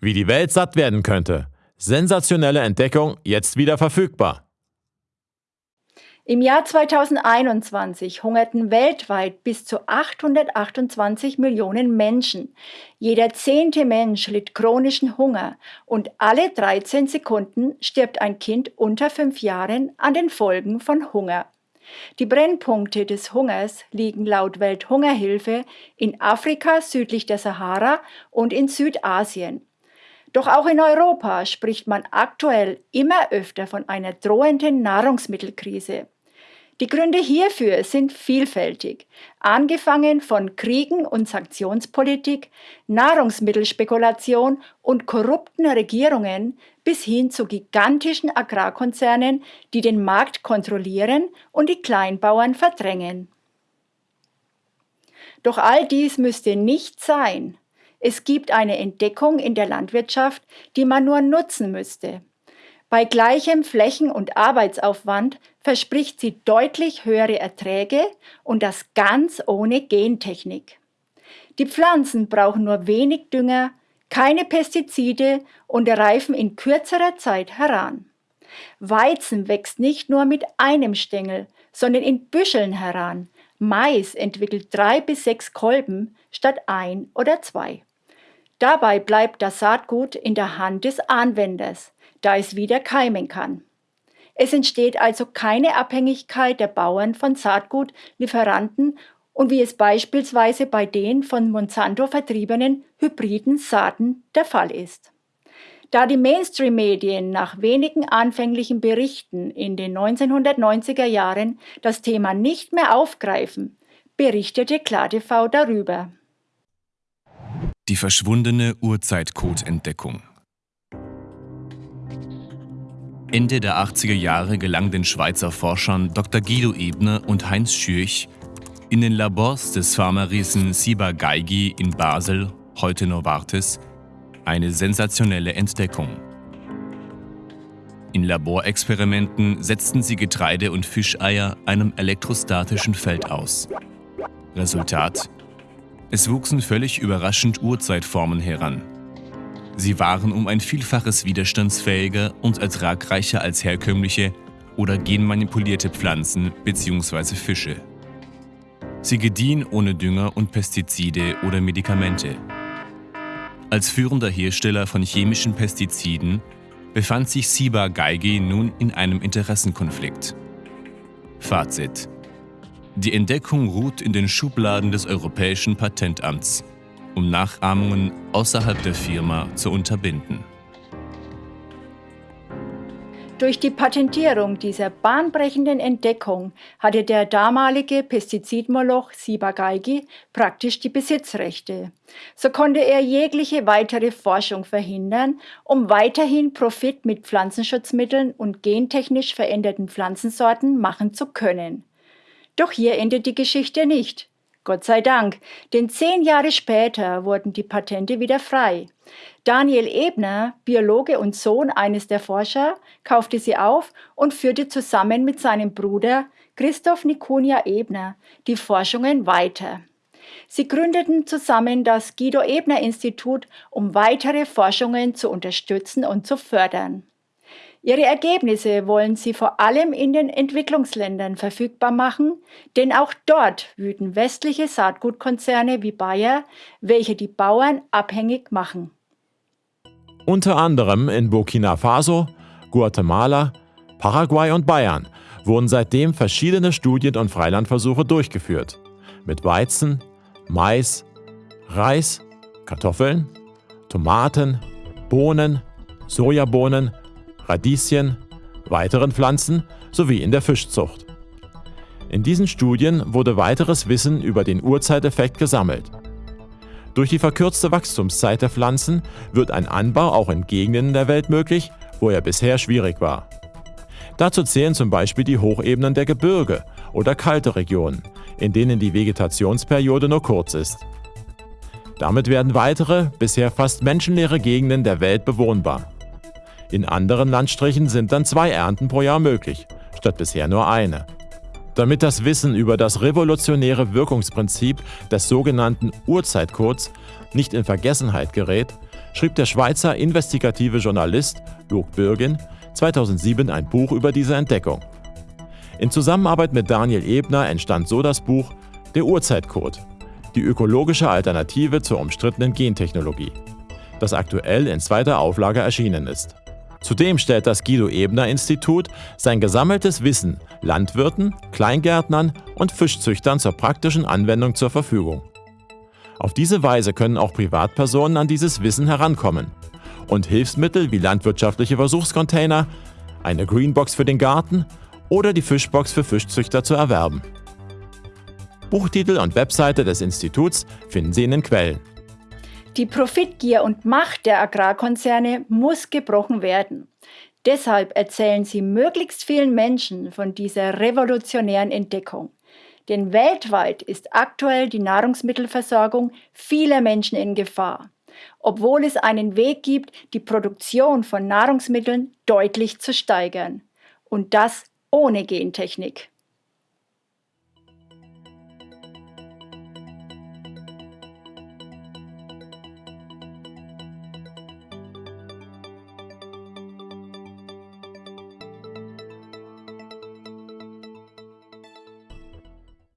Wie die Welt satt werden könnte. Sensationelle Entdeckung, jetzt wieder verfügbar. Im Jahr 2021 hungerten weltweit bis zu 828 Millionen Menschen. Jeder zehnte Mensch litt chronischen Hunger und alle 13 Sekunden stirbt ein Kind unter fünf Jahren an den Folgen von Hunger. Die Brennpunkte des Hungers liegen laut Welthungerhilfe in Afrika südlich der Sahara und in Südasien. Doch auch in Europa spricht man aktuell immer öfter von einer drohenden Nahrungsmittelkrise. Die Gründe hierfür sind vielfältig, angefangen von Kriegen und Sanktionspolitik, Nahrungsmittelspekulation und korrupten Regierungen bis hin zu gigantischen Agrarkonzernen, die den Markt kontrollieren und die Kleinbauern verdrängen. Doch all dies müsste nicht sein. Es gibt eine Entdeckung in der Landwirtschaft, die man nur nutzen müsste. Bei gleichem Flächen- und Arbeitsaufwand verspricht sie deutlich höhere Erträge und das ganz ohne Gentechnik. Die Pflanzen brauchen nur wenig Dünger, keine Pestizide und reifen in kürzerer Zeit heran. Weizen wächst nicht nur mit einem Stängel, sondern in Büscheln heran. Mais entwickelt drei bis sechs Kolben statt ein oder zwei. Dabei bleibt das Saatgut in der Hand des Anwenders da es wieder keimen kann. Es entsteht also keine Abhängigkeit der Bauern von Saatgutlieferanten und wie es beispielsweise bei den von Monsanto vertriebenen hybriden Saaten der Fall ist. Da die Mainstream-Medien nach wenigen anfänglichen Berichten in den 1990er Jahren das Thema nicht mehr aufgreifen, berichtete KlarTV darüber. Die verschwundene Urzeitcode-Entdeckung. Ende der 80er Jahre gelang den Schweizer Forschern Dr. Guido Ebner und Heinz Schürch in den Labors des Pharmariesen Siba Geigi in Basel, heute Novartis, eine sensationelle Entdeckung. In Laborexperimenten setzten sie Getreide und Fischeier einem elektrostatischen Feld aus. Resultat? Es wuchsen völlig überraschend Urzeitformen heran. Sie waren um ein Vielfaches widerstandsfähiger und ertragreicher als herkömmliche oder genmanipulierte Pflanzen bzw. Fische. Sie gediehen ohne Dünger und Pestizide oder Medikamente. Als führender Hersteller von chemischen Pestiziden befand sich Siba Geige nun in einem Interessenkonflikt. Fazit. Die Entdeckung ruht in den Schubladen des Europäischen Patentamts um Nachahmungen außerhalb der Firma zu unterbinden. Durch die Patentierung dieser bahnbrechenden Entdeckung hatte der damalige Pestizidmoloch Sibagaigi praktisch die Besitzrechte. So konnte er jegliche weitere Forschung verhindern, um weiterhin Profit mit Pflanzenschutzmitteln und gentechnisch veränderten Pflanzensorten machen zu können. Doch hier endet die Geschichte nicht. Gott sei Dank, denn zehn Jahre später wurden die Patente wieder frei. Daniel Ebner, Biologe und Sohn eines der Forscher, kaufte sie auf und führte zusammen mit seinem Bruder Christoph Nikonia Ebner die Forschungen weiter. Sie gründeten zusammen das Guido Ebner Institut, um weitere Forschungen zu unterstützen und zu fördern. Ihre Ergebnisse wollen sie vor allem in den Entwicklungsländern verfügbar machen, denn auch dort wüten westliche Saatgutkonzerne wie Bayer, welche die Bauern abhängig machen. Unter anderem in Burkina Faso, Guatemala, Paraguay und Bayern wurden seitdem verschiedene Studien und Freilandversuche durchgeführt. Mit Weizen, Mais, Reis, Kartoffeln, Tomaten, Bohnen, Sojabohnen, Radieschen, weiteren Pflanzen sowie in der Fischzucht. In diesen Studien wurde weiteres Wissen über den Urzeiteffekt gesammelt. Durch die verkürzte Wachstumszeit der Pflanzen wird ein Anbau auch in Gegenden der Welt möglich, wo er bisher schwierig war. Dazu zählen zum Beispiel die Hochebenen der Gebirge oder kalte Regionen, in denen die Vegetationsperiode nur kurz ist. Damit werden weitere, bisher fast menschenleere Gegenden der Welt bewohnbar. In anderen Landstrichen sind dann zwei Ernten pro Jahr möglich, statt bisher nur eine. Damit das Wissen über das revolutionäre Wirkungsprinzip des sogenannten Urzeitcodes nicht in Vergessenheit gerät, schrieb der Schweizer investigative Journalist Jörg Bürgin 2007 ein Buch über diese Entdeckung. In Zusammenarbeit mit Daniel Ebner entstand so das Buch Der Urzeitcode, die ökologische Alternative zur umstrittenen Gentechnologie, das aktuell in zweiter Auflage erschienen ist. Zudem stellt das Guido Ebner Institut sein gesammeltes Wissen Landwirten, Kleingärtnern und Fischzüchtern zur praktischen Anwendung zur Verfügung. Auf diese Weise können auch Privatpersonen an dieses Wissen herankommen und Hilfsmittel wie landwirtschaftliche Versuchscontainer, eine Greenbox für den Garten oder die Fischbox für Fischzüchter zu erwerben. Buchtitel und Webseite des Instituts finden Sie in den Quellen. Die Profitgier und Macht der Agrarkonzerne muss gebrochen werden. Deshalb erzählen sie möglichst vielen Menschen von dieser revolutionären Entdeckung. Denn weltweit ist aktuell die Nahrungsmittelversorgung vieler Menschen in Gefahr, obwohl es einen Weg gibt, die Produktion von Nahrungsmitteln deutlich zu steigern. Und das ohne Gentechnik.